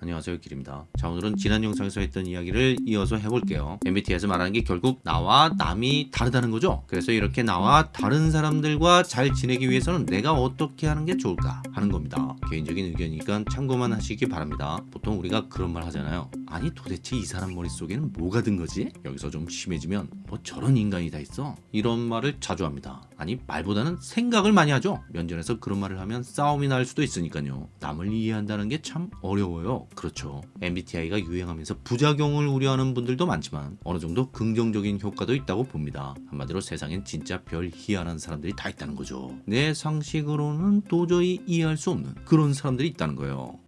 안녕하세요 길입니다. 자 오늘은 지난 영상에서 했던 이야기를 이어서 해볼게요. MBTI에서 말하는 게 결국 나와 남이 다르다는 거죠? 그래서 이렇게 나와 다른 사람들과 잘 지내기 위해서는 내가 어떻게 하는 게 좋을까 하는 겁니다. 개인적인 의견이니까 참고만 하시기 바랍니다. 보통 우리가 그런 말 하잖아요 아니 도대체 이 사람 머릿속에는 뭐가 든 거지? 여기서 좀 심해지면 뭐 저런 인간이 다 있어 이런 말을 자주 합니다 아니 말보다는 생각을 많이 하죠 면전에서 그런 말을 하면 싸움이 날 수도 있으니까요 남을 이해한다는 게 참 어려워요 그렇죠. MBTI가 유행하면서 부작용을 우려하는 분들도 많지만 어느 정도 긍정적인 효과도 있다고 봅니다. 한마디로 세상엔 진짜 별 희한한 사람들이 다 있다는 거죠. 내 상식으로는 도저히 이해할 수 없는 그런 사람들이 있다는 거예요.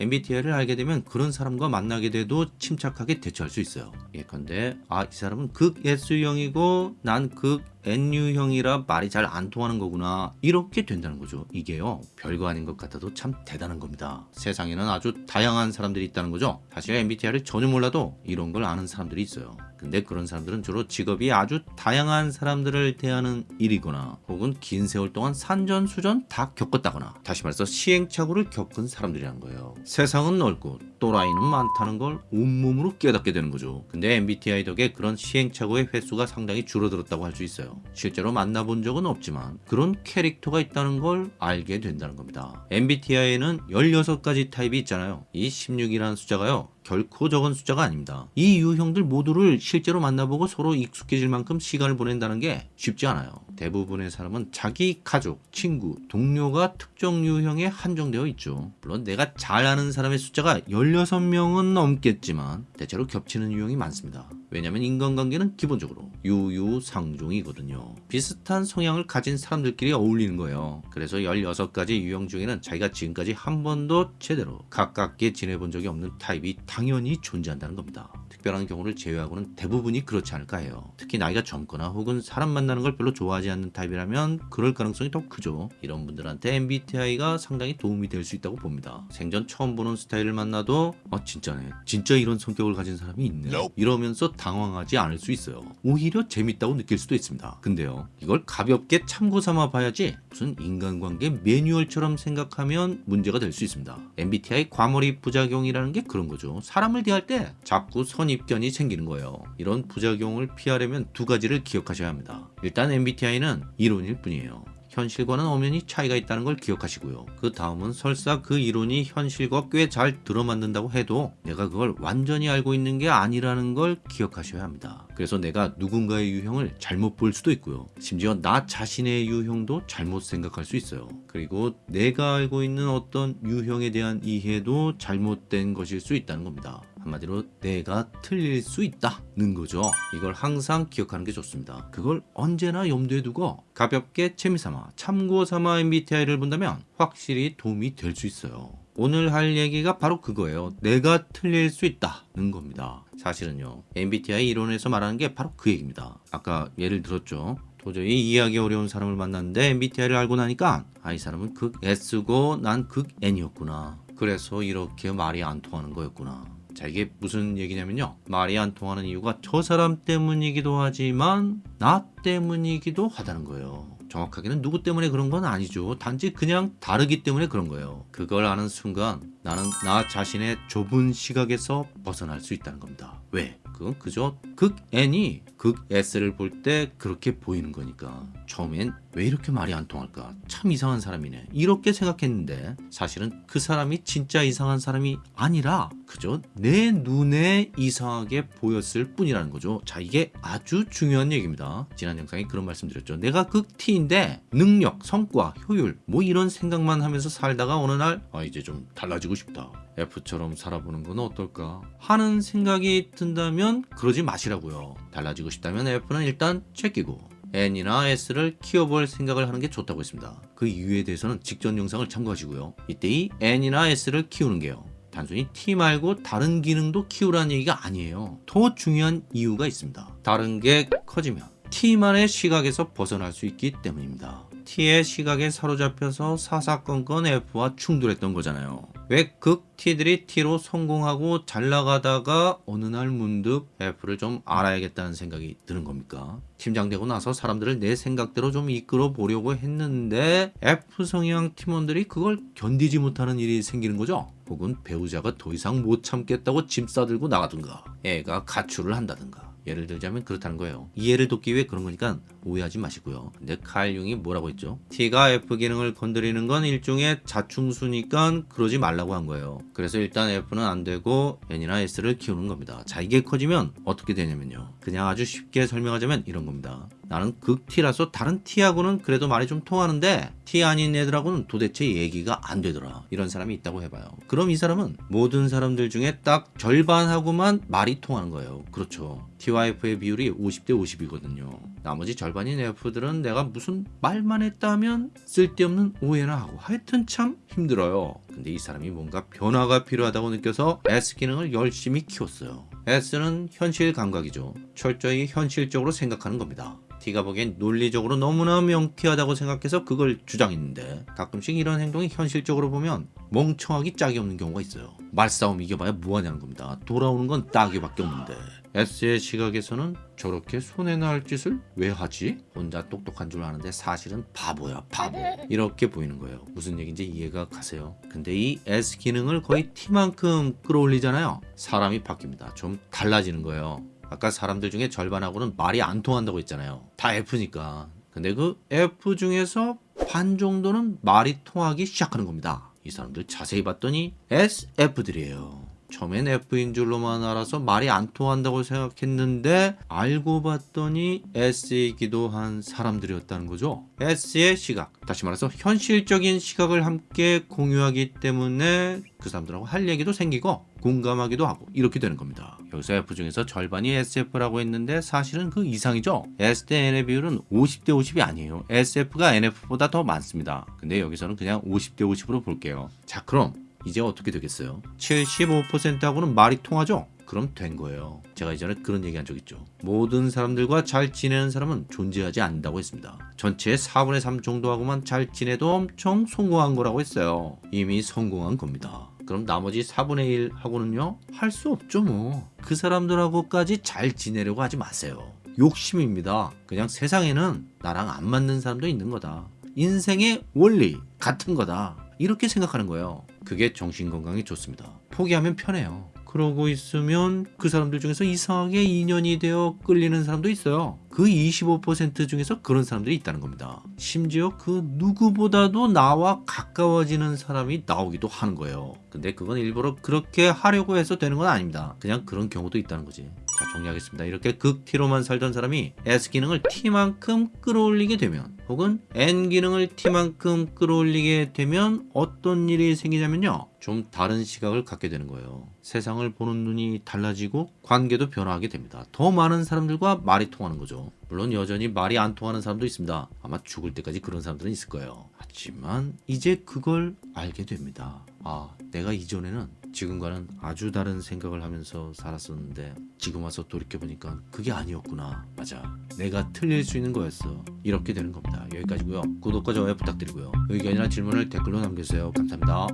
MBTI를 알게 되면 그런 사람과 만나게 돼도 침착하게 대처할 수 있어요. 예컨대 아 이 사람은 극 S형이고 난극 N유형이라 말이 잘 안 통하는 거구나 이렇게 된다는 거죠. 이게요 별거 아닌 것 같아도 참 대단한 겁니다. 세상에는 아주 다양한 사람들이 있다는 거죠. 사실 MBTI를 전혀 몰라도 이런 걸 아는 사람들이 있어요. 근데 그런 사람들은 주로 직업이 아주 다양한 사람들을 대하는 일이거나 혹은 긴 세월 동안 산전수전 다 겪었다거나 다시 말해서 시행착오를 겪은 사람들이란 거예요. 세상은 넓고 또라이는 많다는 걸 온몸으로 깨닫게 되는 거죠. 근데 MBTI 덕에 그런 시행착오의 횟수가 상당히 줄어들었다고 할 수 있어요. 실제로 만나본 적은 없지만 그런 캐릭터가 있다는 걸 알게 된다는 겁니다. MBTI에는 16가지 타입이 있잖아요. 이 16이라는 숫자가요. 결코 적은 숫자가 아닙니다. 이 유형들 모두를 실제로 만나보고 서로 익숙해질 만큼 시간을 보낸다는 게 쉽지 않아요. 대부분의 사람은 자기 가족, 친구, 동료가 특정 유형에 한정되어 있죠. 물론 내가 잘 아는 사람의 숫자가 16명은 넘겠지만 대체로 겹치는 유형이 많습니다. 왜냐하면 인간관계는 기본적으로 유유상종이거든요. 비슷한 성향을 가진 사람들끼리 어울리는 거예요. 그래서 16가지 유형 중에는 자기가 지금까지 한 번도 제대로 가깝게 지내본 적이 없는 타입이 당연히 존재한다는 겁니다. 특별한 경우를 제외하고는 대부분이 그렇지 않을까 해요. 특히 나이가 젊거나 혹은 사람 만나는 걸 별로 좋아하지 않는 타입이라면 그럴 가능성이 더 크죠. 이런 분들한테 MBTI가 상당히 도움이 될 수 있다고 봅니다. 생전 처음 보는 스타일을 만나도 아 진짜네. 진짜 이런 성격을 가진 사람이 있네. 이러면서 당황하지 않을 수 있어요. 오히려 재밌다고 느낄 수도 있습니다. 근데요. 이걸 가볍게 참고 삼아 봐야지 무슨 인간관계 매뉴얼처럼 생각하면 문제가 될 수 있습니다. MBTI 과몰입 부작용이라는 게 그런 거죠. 사람을 대할 때 자꾸 선입견이 생기는 거예요. 이런 부작용을 피하려면 두 가지를 기억하셔야 합니다. 일단 MBTI는 이론일 뿐이에요. 현실과는 엄연히 차이가 있다는 걸 기억하시고요. 그 다음은 설사 그 이론이 현실과 꽤 잘 들어맞는다고 해도 내가 그걸 완전히 알고 있는 게 아니라는 걸 기억하셔야 합니다. 그래서 내가 누군가의 유형을 잘못 볼 수도 있고요. 심지어 나 자신의 유형도 잘못 생각할 수 있어요. 그리고 내가 알고 있는 어떤 유형에 대한 이해도 잘못된 것일 수 있다는 겁니다. 한마디로 내가 틀릴 수 있다는 거죠. 이걸 항상 기억하는 게 좋습니다. 그걸 언제나 염두에 두고 가볍게 재미삼아 참고삼아 MBTI를 본다면 확실히 도움이 될 수 있어요. 오늘 할 얘기가 바로 그거예요. 내가 틀릴 수 있다는 겁니다. 사실은요. MBTI 이론에서 말하는 게 바로 그 얘기입니다. 아까 예를 들었죠. 도저히 이해하기 어려운 사람을 만났는데 MBTI를 알고 나니까 아 이 사람은 극 S고 난 극 N이었구나. 그래서 이렇게 말이 안 통하는 거였구나. 자 이게 무슨 얘기냐면요. 말이 안 통하는 이유가 저 사람 때문이기도 하지만 나 때문이기도 하다는 거예요. 정확하게는 누구 때문에 그런 건 아니죠. 단지 그냥 다르기 때문에 그런 거예요. 그걸 아는 순간 나는 나 자신의 좁은 시각에서 벗어날 수 있다는 겁니다. 왜? 그건 그저 극 N이 극 S를 볼 때 그렇게 보이는 거니까. 처음엔 왜 이렇게 말이 안 통할까? 참 이상한 사람이네. 이렇게 생각했는데 사실은 그 사람이 진짜 이상한 사람이 아니라 그저 내 눈에 이상하게 보였을 뿐이라는 거죠. 자 이게 아주 중요한 얘기입니다. 지난 영상에 그런 말씀 드렸죠. 내가 극 T인데 능력, 성과, 효율 뭐 이런 생각만 하면서 살다가 어느 날 아 이제 좀 달라지고 싶다. F처럼 살아보는 건 어떨까? 하는 생각이 든다면 그러지 마시라고요. 달라지고 싶다면 F는 일단 제끼고 N이나 S를 키워볼 생각을 하는 게 좋다고 했습니다. 그 이유에 대해서는 직전 영상을 참고하시고요. 이때 이 N이나 S를 키우는 게요. 단순히 T 말고 다른 기능도 키우라는 얘기가 아니에요. 더 중요한 이유가 있습니다. 다른 게 커지면 T만의 시각에서 벗어날 수 있기 때문입니다. T의 시각에 사로잡혀서 사사건건 F와 충돌했던 거잖아요 왜 극 T들이 T로 성공하고 잘 나가다가 어느 날 문득 F를 좀 알아야겠다는 생각이 드는 겁니까? 팀장되고 나서 사람들을 내 생각대로 좀 이끌어 보려고 했는데 F 성향 팀원들이 그걸 견디지 못하는 일이 생기는 거죠. 혹은 배우자가 더 이상 못 참겠다고 짐 싸들고 나가든가 애가 가출을 한다든가 예를 들자면 그렇다는 거예요. 이해를 돕기 위해 그런 거니까 오해하지 마시고요. 근데 칼 융이 뭐라고 했죠? T가 F 기능을 건드리는 건 일종의 자충수니까 그러지 말라고 한 거예요. 그래서 일단 F는 안 되고 N이나 S를 키우는 겁니다. 자 이게 커지면 어떻게 되냐면요. 그냥 아주 쉽게 설명하자면 이런 겁니다. 나는 극 T라서 다른 T하고는 그래도 말이 좀 통하는데 T 아닌 애들하고는 도대체 얘기가 안 되더라. 이런 사람이 있다고 해봐요. 그럼 이 사람은 모든 사람들 중에 딱 절반하고만 말이 통하는 거예요. 그렇죠. T와 F의 비율이 50대 50이거든요. 나머지 절반인 F들은 내가 무슨 말만 했다면 쓸데없는 오해나 하고 하여튼 참 힘들어요. 근데 이 사람이 뭔가 변화가 필요하다고 느껴서 S 기능을 열심히 키웠어요. S는 현실 감각이죠. 철저히 현실적으로 생각하는 겁니다. T가 보기엔 논리적으로 너무나 명쾌하다고 생각해서 그걸 주장했는데 가끔씩 이런 행동이 현실적으로 보면 멍청하기 짝이 없는 경우가 있어요. 말싸움 이겨봐야 뭐하냐는 겁니다. 돌아오는 건 따기밖에 없는데 S의 시각에서는 저렇게 손해나 할 짓을 왜 하지? 혼자 똑똑한 줄 아는데 사실은 바보야 바보 이렇게 보이는 거예요. 무슨 얘기인지 이해가 가세요? 근데 이 S 기능을 거의 T만큼 끌어올리잖아요. 사람이 바뀝니다. 좀 달라지는 거예요. 아까 사람들 중에 절반하고는 말이 안 통한다고 했잖아요. 다 F니까. 근데 그 F 중에서 반 정도는 말이 통하기 시작하는 겁니다. 이 사람들 자세히 봤더니 SF들이에요. 처음엔 F인 줄로만 알아서 말이 안 통한다고 생각했는데 알고 봤더니 S이기도 한 사람들이었다는 거죠. S의 시각, 다시 말해서 현실적인 시각을 함께 공유하기 때문에 그 사람들하고 할 얘기도 생기고 공감하기도 하고 이렇게 되는 겁니다. 여기서 F 중에서 절반이 SF라고 했는데 사실은 그 이상이죠. S 대 N의 비율은 50대 50이 아니에요. SF가 NF보다 더 많습니다. 근데 여기서는 그냥 50대 50으로 볼게요. 자 그럼 이제 어떻게 되겠어요? 75%하고는 말이 통하죠? 그럼 된 거예요. 제가 이전에 그런 얘기 한 적 있죠. 모든 사람들과 잘 지내는 사람은 존재하지 않는다고 했습니다. 전체의 4분의 3 정도하고만 잘 지내도 엄청 성공한 거라고 했어요. 이미 성공한 겁니다. 그럼 나머지 4분의 1 하고는요? 할 수 없죠 뭐. 그 사람들하고까지 잘 지내려고 하지 마세요. 욕심입니다. 그냥 세상에는 나랑 안 맞는 사람도 있는 거다. 인생의 원리 같은 거다. 이렇게 생각하는 거예요. 그게 정신건강에 좋습니다. 포기하면 편해요. 그러고 있으면 그 사람들 중에서 이상하게 인연이 되어 끌리는 사람도 있어요. 그 25% 중에서 그런 사람들이 있다는 겁니다. 심지어 그 누구보다도 나와 가까워지는 사람이 나오기도 하는 거예요. 근데 그건 일부러 그렇게 하려고 해서 되는 건 아닙니다. 그냥 그런 경우도 있다는 거지. 자 정리하겠습니다. 이렇게 극 T로만 살던 사람이 S 기능을 T만큼 끌어올리게 되면 혹은 N 기능을 T만큼 끌어올리게 되면 어떤 일이 생기냐면요. 좀 다른 시각을 갖게 되는 거예요. 세상을 보는 눈이 달라지고 관계도 변화하게 됩니다. 더 많은 사람들과 말이 통하는 거죠. 물론 여전히 말이 안 통하는 사람도 있습니다. 아마 죽을 때까지 그런 사람들은 있을 거예요. 하지만 이제 그걸 알게 됩니다. 아, 내가 이전에는 지금과는 아주 다른 생각을 하면서 살았었는데 지금 와서 돌이켜보니까 그게 아니었구나. 맞아. 내가 틀릴 수 있는 거였어. 이렇게 되는 겁니다. 여기까지고요. 구독과 좋아요 부탁드리고요. 의견이나 질문을 댓글로 남겨주세요. 감사합니다.